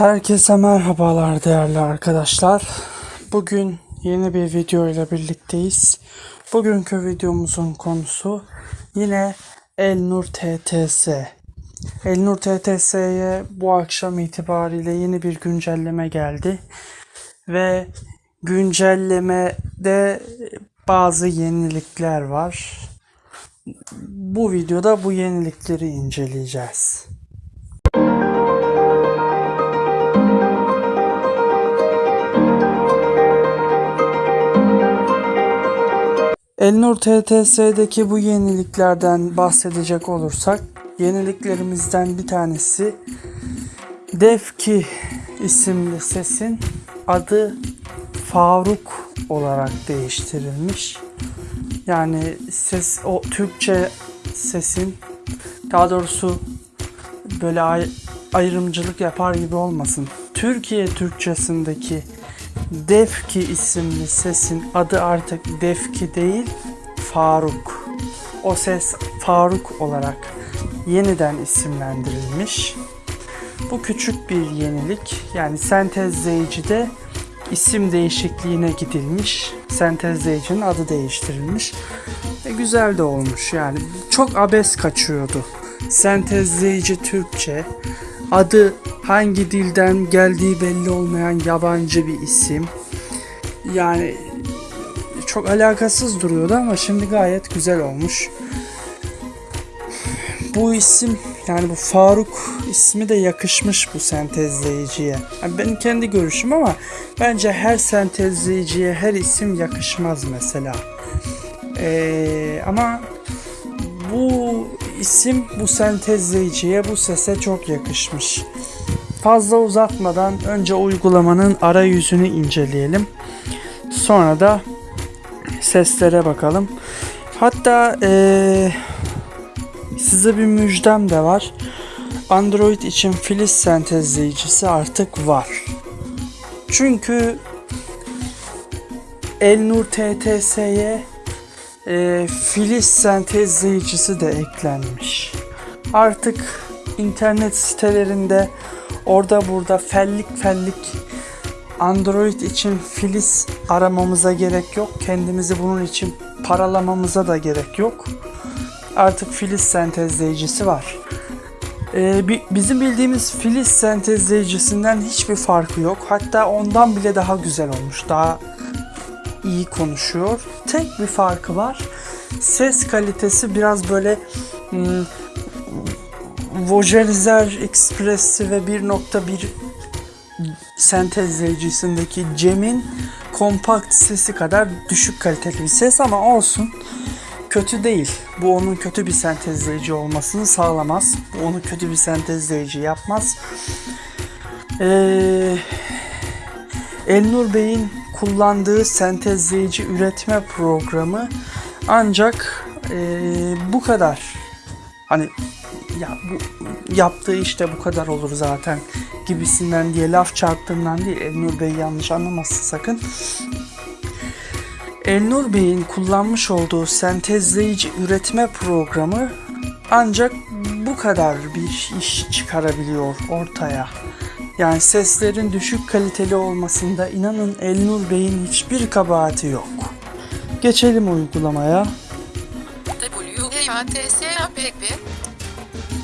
Herkese merhabalar değerli arkadaşlar. Bugün yeni bir video ile birlikteyiz. Bugünkü videomuzun konusu yine Elnur TTS. Elnur TTS'ye bu akşam itibariyle yeni bir güncelleme geldi. Ve güncellemede bazı yenilikler var. Bu videoda bu yenilikleri inceleyeceğiz. Elnur TTS'deki bu yeniliklerden bahsedecek olursak yeniliklerimizden bir tanesi Defki isimli sesin adı Faruk olarak değiştirilmiş. Yani ses o Türkçe sesin daha doğrusu böyle ay- ayrımcılık yapar gibi olmasın. Türkiye Türkçesindeki Defki isimli sesin adı artık Defki değil Faruk. O ses Faruk olarak yeniden isimlendirilmiş. Bu küçük bir yenilik. Yani sentezleyicide isim değişikliğine gidilmiş. Sentezleyicinin adı değiştirilmiş. E, güzel de olmuş yani. Çok abes kaçıyordu. Sentezleyici Türkçe, adı hangi dilden geldiği belli olmayan yabancı bir isim. Yani çok alakasız duruyordu ama şimdi gayet güzel olmuş. Bu isim yani bu Faruk ismi de yakışmış bu sentezleyiciye. Yani benim kendi görüşüm ama bence her sentezleyiciye her isim yakışmaz mesela. Ee, ama bu isim bu sentezleyiciye bu sese çok yakışmış. Fazla uzatmadan önce uygulamanın arayüzünü inceleyelim. Sonra da seslere bakalım. Hatta ee, size bir müjdem de var. Android için Filiz sentezleyicisi artık var. Çünkü Elnur TTS'ye e, Filiz sentezleyicisi de eklenmiş. Artık internet sitelerinde orada burada fellik fellik Android için Filiz aramamıza gerek yok. Kendimizi bunun için paralamamıza da gerek yok. Artık Filiz sentezleyicisi var. Ee, bi- bizim bildiğimiz Filiz sentezleyicisinden hiçbir farkı yok. Hatta ondan bile daha güzel olmuş. Daha iyi konuşuyor. Tek bir farkı var. Ses kalitesi biraz böyle Vojelizer Express'i ve 1.1 sentezleyicisindeki Cem'in kompakt sesi kadar düşük kaliteli bir ses ama olsun kötü değil. Bu onun kötü bir sentezleyici olmasını sağlamaz. Bu onu kötü bir sentezleyici yapmaz. Ee, Elnur Bey'in kullandığı sentezleyici üretme programı ancak ee, bu kadar. Hani ya bu yaptığı işte bu kadar olur zaten gibisinden diye laf çarptığından değil. Elnur Bey yanlış anlamasın sakın. Elnur Bey'in kullanmış olduğu sentezleyici üretme programı ancak bu kadar bir iş çıkarabiliyor ortaya. Yani seslerin düşük kaliteli olmasında inanın Elnur Bey'in hiçbir kabahati yok. Geçelim uygulamaya. WHATSAPP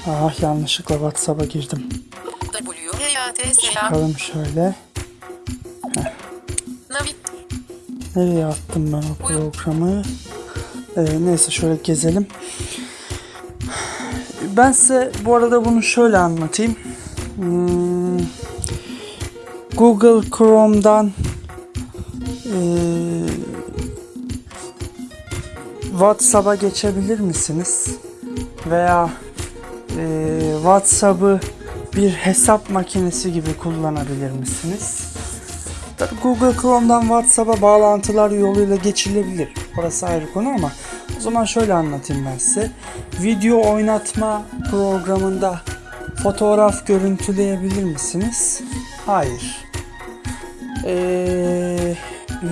Ah yanlışlıkla WhatsApp'a girdim. Bakalım şöyle. Nereye attım ben o programı? Ee, neyse şöyle gezelim. Ben size bu arada bunu şöyle anlatayım. Hmm, Google Chrome'dan ee, WhatsApp'a geçebilir misiniz? Veya ee, WhatsApp'ı bir hesap makinesi gibi kullanabilir misiniz? Tabii Google Chrome'dan WhatsApp'a bağlantılar yoluyla geçilebilir. Orası ayrı konu ama o zaman şöyle anlatayım ben size. Video oynatma programında fotoğraf görüntüleyebilir misiniz? Hayır. Ee,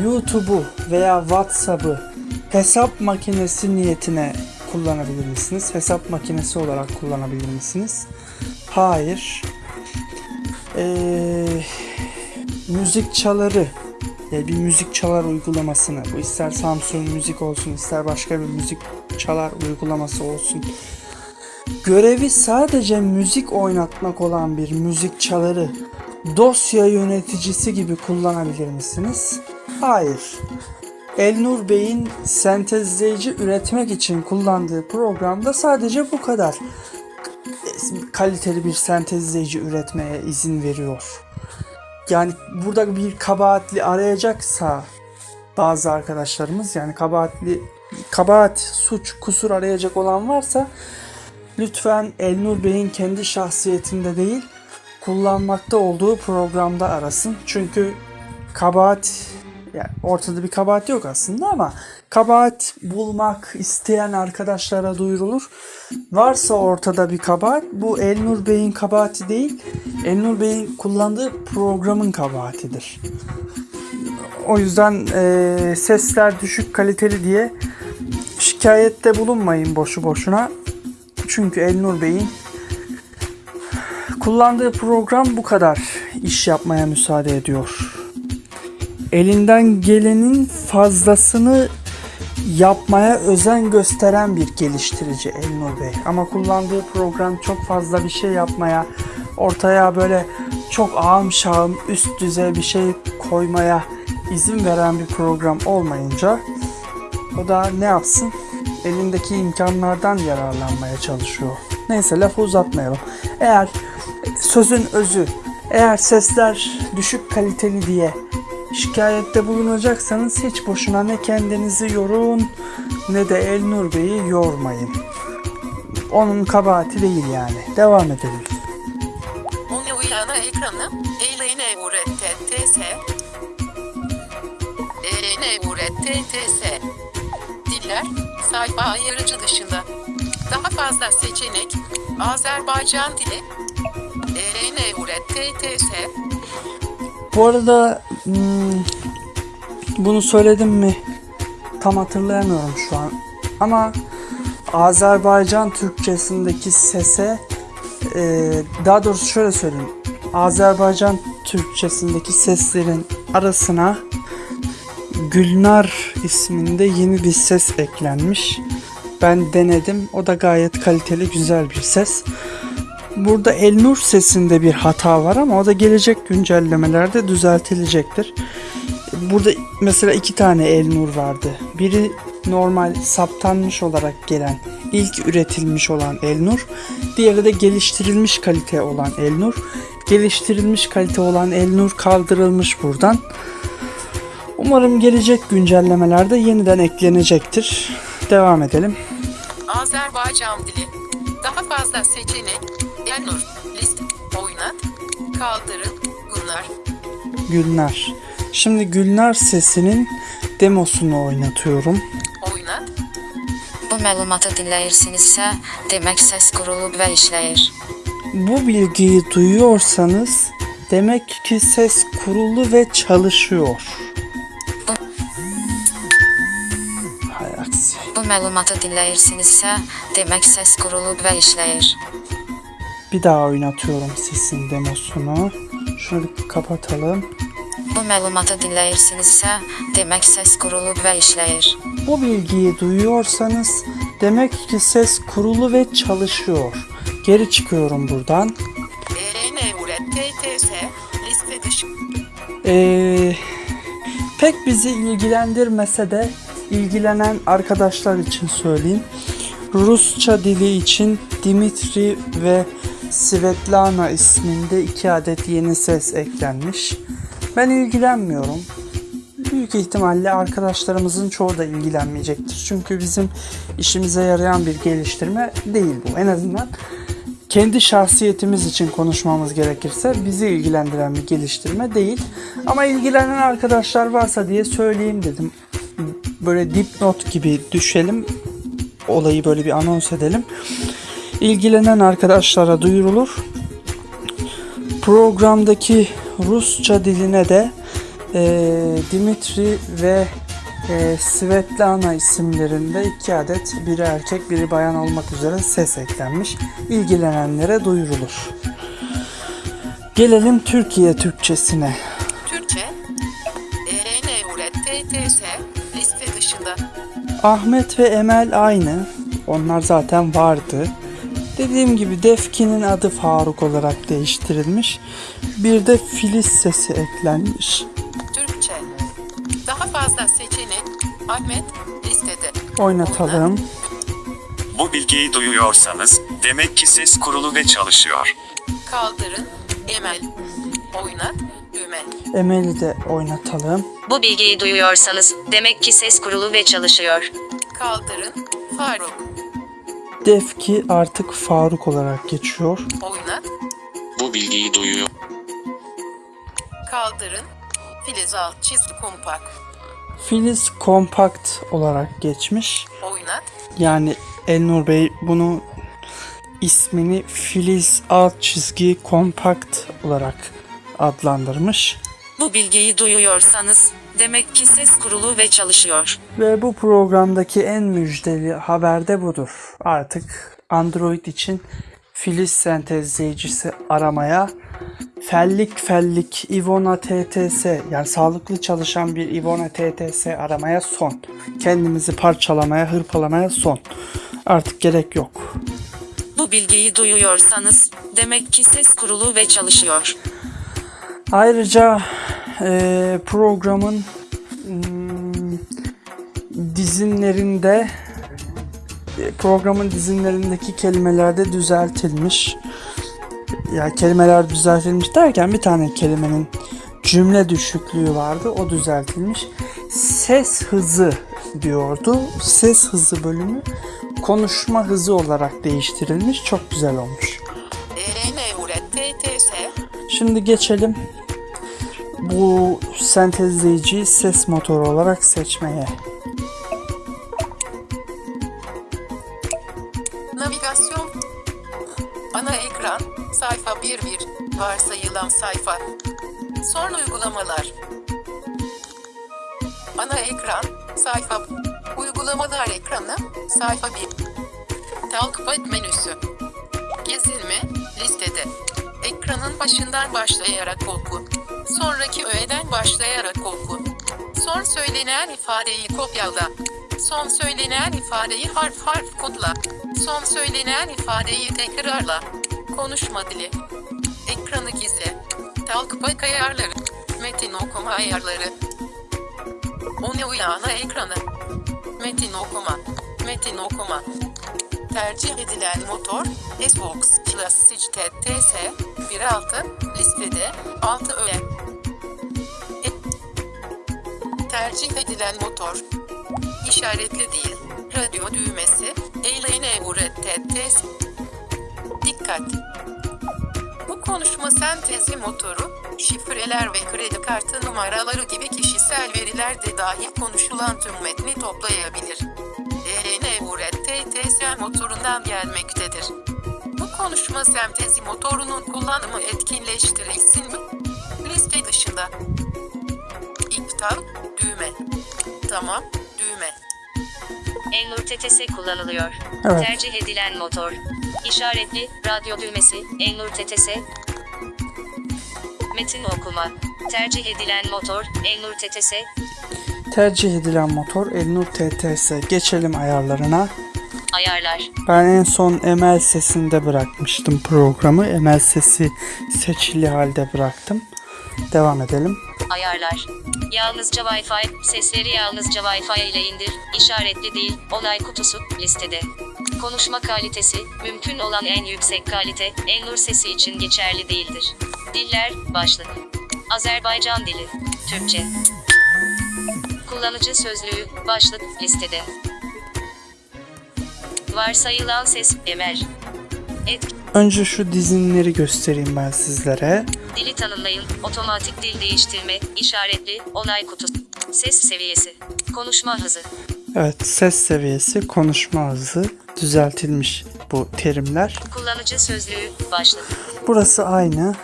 YouTube'u veya WhatsApp'ı hesap makinesi niyetine kullanabilir misiniz? Hesap makinesi olarak kullanabilir misiniz? Hayır. Ee, müzik çaları yani bir müzik çalar uygulamasını bu ister Samsung müzik olsun ister başka bir müzik çalar uygulaması olsun görevi sadece müzik oynatmak olan bir müzik çaları dosya yöneticisi gibi kullanabilir misiniz? Hayır. Elnur Bey'in sentezleyici üretmek için kullandığı programda sadece bu kadar kaliteli bir sentezleyici üretmeye izin veriyor. Yani burada bir kabahatli arayacaksa bazı arkadaşlarımız yani kabahatli kabahat, suç, kusur arayacak olan varsa lütfen Elnur Bey'in kendi şahsiyetinde değil kullanmakta olduğu programda arasın. Çünkü kabahat yani ortada bir kabahat yok aslında ama kabahat bulmak isteyen arkadaşlara duyurulur. Varsa ortada bir kabahat bu Elnur Bey'in kabahati değil. Elnur Bey'in kullandığı programın kabahatidir. O yüzden e, sesler düşük kaliteli diye şikayette bulunmayın boşu boşuna. Çünkü Elnur Bey'in kullandığı program bu kadar iş yapmaya müsaade ediyor. Elinden gelenin fazlasını yapmaya özen gösteren bir geliştirici Elnur Bey. Ama kullandığı program çok fazla bir şey yapmaya, ortaya böyle çok ağım şağım üst düzey bir şey koymaya izin veren bir program olmayınca o da ne yapsın? Elindeki imkanlardan yararlanmaya çalışıyor. Neyse lafı uzatmayalım. Eğer sözün özü, eğer sesler düşük kaliteli diye şikayette bulunacaksanız hiç boşuna ne kendinizi yorun ne de Elnur Bey'i yormayın. Onun kabahati değil yani. Devam edelim. Onu uyana ekranı. Eyleyne urette TS. Eyleyne urette TS. Diller. Sayfa ayırıcı dışında. Daha fazla seçenek. Azerbaycan dili. Eyleyne urette TS. Bu arada hmm, bunu söyledim mi tam hatırlayamıyorum şu an. Ama Azerbaycan Türkçesindeki sese e, daha doğrusu şöyle söyleyeyim. Azerbaycan Türkçesindeki seslerin arasına Gülnar isminde yeni bir ses eklenmiş. Ben denedim. O da gayet kaliteli, güzel bir ses. Burada Elnur sesinde bir hata var ama o da gelecek güncellemelerde düzeltilecektir. Burada mesela iki tane Elnur vardı. Biri normal saptanmış olarak gelen, ilk üretilmiş olan Elnur. Diğeri de geliştirilmiş kalite olan Elnur. Geliştirilmiş kalite olan Elnur kaldırılmış buradan. Umarım gelecek güncellemelerde yeniden eklenecektir. Devam edelim. Azerbaycan dili. Daha fazla seçenek. Elnur. List. Oynat. Kaldırın. Bunlar. Gülnar. Şimdi Gülnar sesinin demosunu oynatıyorum. Oynat. Bu məlumatı dinləyirsinizsə, demək səs qurulub və işləyir. Bu bilgiyi duyuyorsanız demek ki ses kurulu ve çalışıyor. Hay aksi. Bu məlumatı dinləyirsinizsə, demək səs qurulub və işləyir. Bir daha oynatıyorum sesin demosunu. Şunu bir kapatalım. Bu məlumatı dinləyirsinizsə, demək səs qurulub və işləyir. Bu bilgiyi duyuyorsanız demek ki ses kurulu ve çalışıyor. Geri çıkıyorum buradan. Ee, pek bizi ilgilendirmese de ilgilenen arkadaşlar için söyleyeyim. Rusça dili için Dimitri ve Svetlana isminde iki adet yeni ses eklenmiş. Ben ilgilenmiyorum. Büyük ihtimalle arkadaşlarımızın çoğu da ilgilenmeyecektir. Çünkü bizim işimize yarayan bir geliştirme değil bu. En azından kendi şahsiyetimiz için konuşmamız gerekirse bizi ilgilendiren bir geliştirme değil. Ama ilgilenen arkadaşlar varsa diye söyleyeyim dedim. Böyle dipnot gibi düşelim. Olayı böyle bir anons edelim. İlgilenen arkadaşlara duyurulur. Programdaki Rusça diline de eee, Dimitri ve eee, Svetlana isimlerinde iki adet biri erkek biri bayan olmak üzere ses eklenmiş. İlgilenenlere duyurulur. Gelelim Türkiye Türkçesine. Türkçe. Liste dışında. Ahmet ve Emel aynı. Onlar zaten vardı. Dediğim gibi Defki'nin adı Faruk olarak değiştirilmiş. Bir de Filiz sesi eklenmiş. Türkçe. Daha fazla seçenek. Ahmet. Listede. Oynatalım. Bu bilgiyi duyuyorsanız demek ki ses kurulu ve çalışıyor. Kaldırın. Emel. Oynat. Düğme. Emel'i de oynatalım. Bu bilgiyi duyuyorsanız demek ki ses kurulu ve çalışıyor. Kaldırın. Faruk. Defki artık Faruk olarak geçiyor. Oynat. Bu bilgiyi duyuyor. Kaldırın. Filiz alt çizgi kompak. Filiz kompakt olarak geçmiş. Oynat. Yani Elnur Bey bunu ismini Filiz alt çizgi kompakt olarak adlandırmış. Bu bilgiyi duyuyorsanız demek ki ses kurulu ve çalışıyor. Ve bu programdaki en müjdeli haber de budur. Artık Android için Filiz sentezleyicisi aramaya fellik fellik Ivona TTS yani sağlıklı çalışan bir Ivona TTS aramaya son. Kendimizi parçalamaya, hırpalamaya son. Artık gerek yok. Bu bilgiyi duyuyorsanız demek ki ses kurulu ve çalışıyor. Ayrıca programın hmm, dizinlerinde e, programın dizinlerindeki kelimeler de düzeltilmiş. Ya kelimeler düzeltilmiş derken bir tane kelimenin cümle düşüklüğü vardı. O düzeltilmiş. Ses hızı diyordu. Ses hızı bölümü konuşma hızı olarak değiştirilmiş. Çok güzel olmuş. TTS. Şimdi geçelim bu sentezleyiciyi ses motoru olarak seçmeye. Navigasyon. Ana ekran. Sayfa 1 1. Varsayılan sayfa. Son uygulamalar. Ana ekran. Sayfa. Uygulamalar ekranı. Sayfa 1. Takip menüsü. Gezilme. Listede. Ekranın başından başlayarak oku. Sonraki öğeden başlayarak oku. Son söylenen ifadeyi kopyala. Son söylenen ifadeyi harf harf kodla. Son söylenen ifadeyi tekrarla. Konuşma dili. Ekranı gizle. Talkback ayarları. Metin okuma ayarları. Onu uyana ekranı. Metin okuma. Metin okuma. Tercih edilen motor Xbox Classic TS 1.6 listede 6 öğe. Tercih edilen motor işaretli değil. Radyo düğmesi eyleyine urettetes. Dikkat! Bu konuşma sentezi motoru, şifreler ve kredi kartı numaraları gibi kişisel veriler de dahil konuşulan tüm metni toplayabilir. EN Uret TTS motorundan gelmektedir. Bu konuşma sentezi motorunun kullanımı etkinleştirilsin mi? Liste dışında. İptal, düğme. Tamam, düğme. Enlur TTS kullanılıyor. Evet. Tercih edilen motor. İşaretli, radyo düğmesi, Enlur TTS. Metin okuma. Tercih edilen motor, Enlur TTS. Tercih edilen motor Elnur TTS. Geçelim ayarlarına. Ayarlar. Ben en son Emel sesinde bırakmıştım programı. Emel sesi seçili halde bıraktım. Devam edelim. Ayarlar. Yalnızca Wi-Fi, sesleri yalnızca Wi-Fi ile indir, işaretli değil, onay kutusu, listede. Konuşma kalitesi, mümkün olan en yüksek kalite, Enlur sesi için geçerli değildir. Diller, başlık. Azerbaycan dili, Türkçe. Kullanıcı sözlüğü, başlık, listede. Varsayılan ses, Emel. Etki. Önce şu dizinleri göstereyim ben sizlere. Dili tanımlayın, otomatik dil değiştirme, işaretli, onay kutusu. Ses seviyesi, konuşma hızı, Evet ses seviyesi, konuşma hızı düzeltilmiş bu terimler. kullanıcı sözlüğü, başlık. Burası aynı.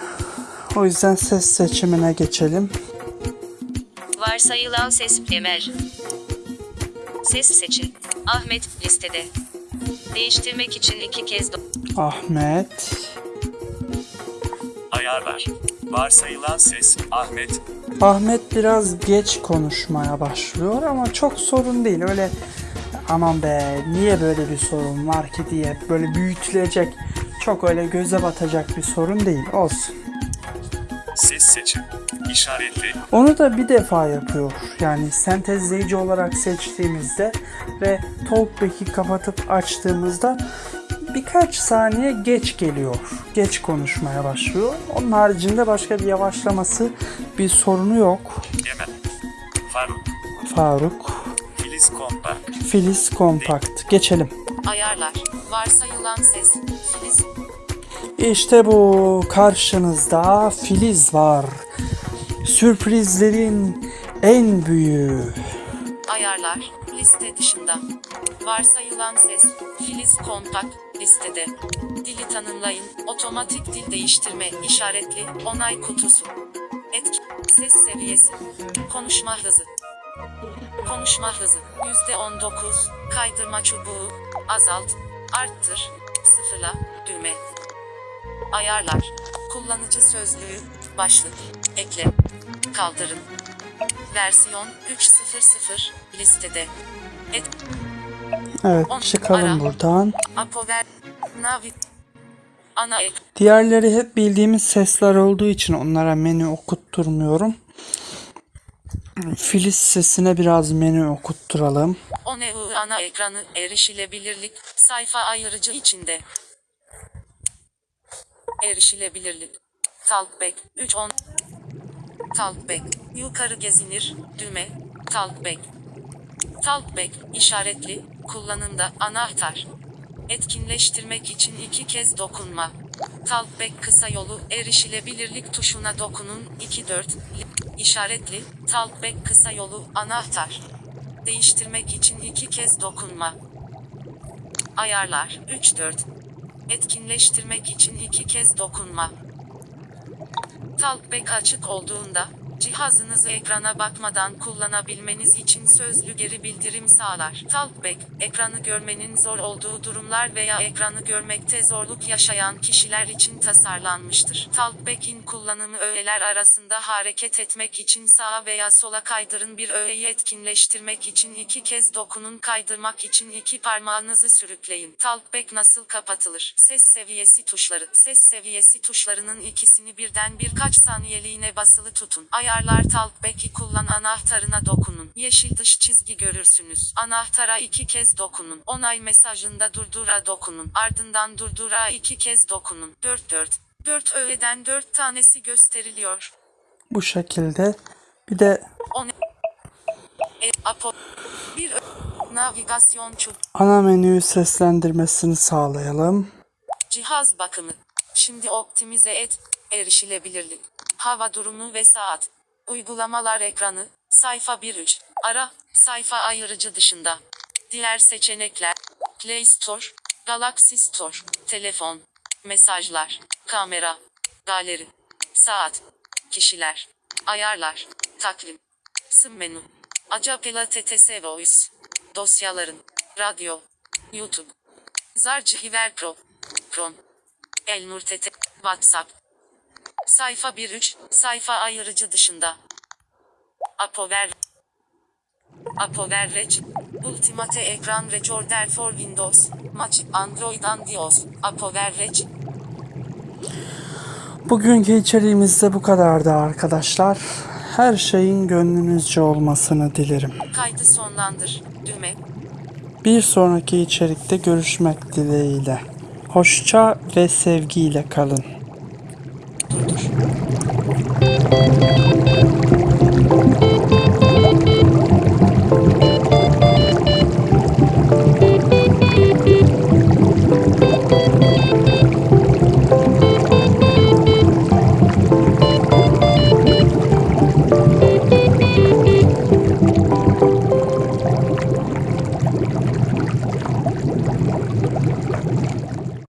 O yüzden ses seçimine geçelim. Varsayılan ses, Emel. Ses seçin. Ahmet, listede. Değiştirmek için iki kez do- Ahmet. Ayarlar. Varsayılan ses Ahmet. Ahmet biraz geç konuşmaya başlıyor ama çok sorun değil. Öyle aman be niye böyle bir sorun var ki diye böyle büyütülecek çok öyle göze batacak bir sorun değil. Olsun. Ses seçim. İşaretli. Onu da bir defa yapıyor. Yani sentezleyici olarak seçtiğimizde ve Talkback'i kapatıp açtığımızda birkaç saniye geç geliyor. Geç konuşmaya başlıyor. Onun haricinde başka bir yavaşlaması bir sorunu yok. Yemen. Faruk. Faruk, Filiz Kompak. Filiz Kompakt. Geçelim. Ayarlar. Varsayılan ses. Filiz. İşte bu karşınızda Filiz var. Sürprizlerin en büyüğü. Ayarlar. Liste dışında. Varsayılan ses. Filiz kompakt. Listede. Dili tanımlayın. Otomatik dil değiştirme. işaretli. Onay kutusu. Etki. Ses seviyesi. Konuşma hızı. Konuşma hızı. %19. Kaydırma çubuğu. Azalt. Arttır. Sıfırla. Düğme. Ayarlar. Kullanıcı sözlüğü. Başlık. Ekle. Kaldırın. Versiyon 3.0.0 listede. Et Evet On- çıkalım ara. buradan. Apover Navi Ana ek Diğerleri hep bildiğimiz sesler olduğu için onlara menü okutturmuyorum. Filiz sesine biraz menü okutturalım. ONEU ana ekranı erişilebilirlik sayfa ayırıcı içinde. Erişilebilirlik. Talkback 3.10 Talkback yukarı gezinir düğme Talkback Talkback işaretli kullanımda anahtar. Etkinleştirmek için iki kez dokunma. Talkback kısa yolu erişilebilirlik tuşuna dokunun 2-4 işaretli Talkback kısa yolu anahtar. Değiştirmek için iki kez dokunma. Ayarlar 3-4 Etkinleştirmek için iki kez dokunma. Talkback açık olduğunda, cihazınızı ekrana bakmadan kullanabilmeniz için sözlü geri bildirim sağlar. Talkback, ekranı görmenin zor olduğu durumlar veya ekranı görmekte zorluk yaşayan kişiler için tasarlanmıştır. Talkback'in kullanımı öğeler arasında hareket etmek için sağa veya sola kaydırın bir öğeyi etkinleştirmek için iki kez dokunun kaydırmak için iki parmağınızı sürükleyin. Talkback nasıl kapatılır? Ses seviyesi tuşları. Ses seviyesi tuşlarının ikisini birden birkaç saniyeliğine basılı tutun. Ayarlar Talkback'i kullan anahtarına dokunun. Yeşil dış çizgi görürsünüz. Anahtara iki kez dokunun. Onay mesajında durdura dokunun. Ardından durdura iki kez dokunun. 4 4 4 öğeden 4 tanesi gösteriliyor. Bu şekilde. Bir de On e, apo bir navigasyon çub ana menü seslendirmesini sağlayalım. cihaz bakımı. Şimdi optimize et erişilebilirlik. Hava durumu ve saat. Uygulamalar ekranı. Sayfa 1.3. Ara. Sayfa ayırıcı dışında. Diğer seçenekler. Play Store. Galaxy Store. Telefon. Mesajlar. Kamera. Galeri. Saat. Kişiler. Ayarlar. Takvim. Sım menü. Acapela TTS Voice. Dosyaların. Radyo. YouTube. Zarcihiver Pro. Chrome. Elnur TT. WhatsApp. Sayfa 1.3. Sayfa ayırıcı dışında. Apover. Apover Rec. Ultimate Ekran Recorder for Windows. Maç Android Andios. Apover Rec. Bugünkü içeriğimiz de bu kadardı arkadaşlar. Her şeyin gönlünüzce olmasını dilerim. Kaydı sonlandır. Düğme. Bir sonraki içerikte görüşmek dileğiyle. Hoşça ve sevgiyle kalın. Thank you.